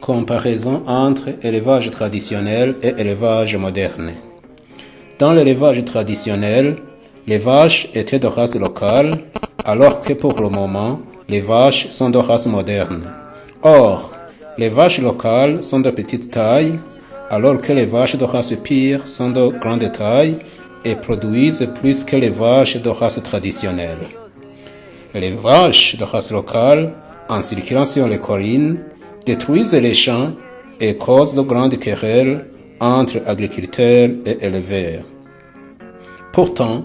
Comparaison entre élevage traditionnel et élevage moderne. Dans l'élevage traditionnel, les vaches étaient de race locale, alors que pour le moment, les vaches sont de race moderne. Or, les vaches locales sont de petite taille, alors que les vaches de race pure sont de grande taille et produisent plus que les vaches de race traditionnelle. Les vaches de race locale, en circulant sur les collines, détruisent les champs et causent de grandes querelles entre agriculteurs et éleveurs. Pourtant,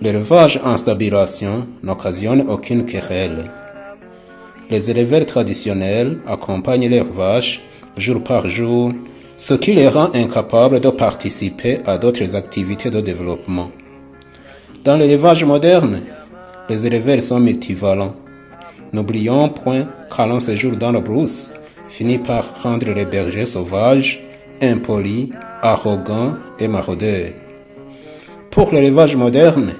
l'élevage en stabilisation n'occasionne aucune querelle. Les éleveurs traditionnels accompagnent leurs vaches jour par jour, ce qui les rend incapables de participer à d'autres activités de développement. Dans l'élevage moderne, les éleveurs sont multivalents. N'oublions point qu'à long séjour dans la brousse finit par rendre les bergers sauvages, impolis, arrogants et maraudeurs. Pour l'élevage moderne,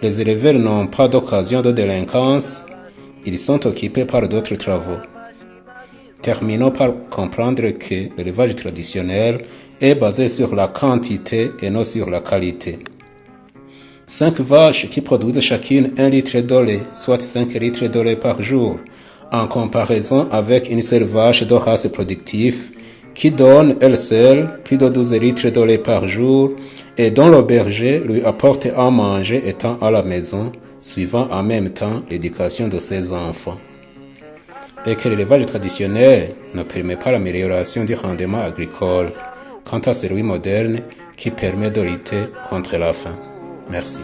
les éleveurs n'ont pas d'occasion de délinquance, ils sont occupés par d'autres travaux. Terminons par comprendre que l'élevage traditionnel est basé sur la quantité et non sur la qualité. Cinq vaches qui produisent chacune un litre de lait, soit 5 litres de lait par jour, en comparaison avec une seule vache de race productive qui donne elle seule plus de 12 litres de lait par jour et dont le berger lui apporte à manger étant à la maison, suivant en même temps l'éducation de ses enfants. Et que l'élevage traditionnel ne permet pas l'amélioration du rendement agricole, quant à celui moderne qui permet de lutter contre la faim. Merci.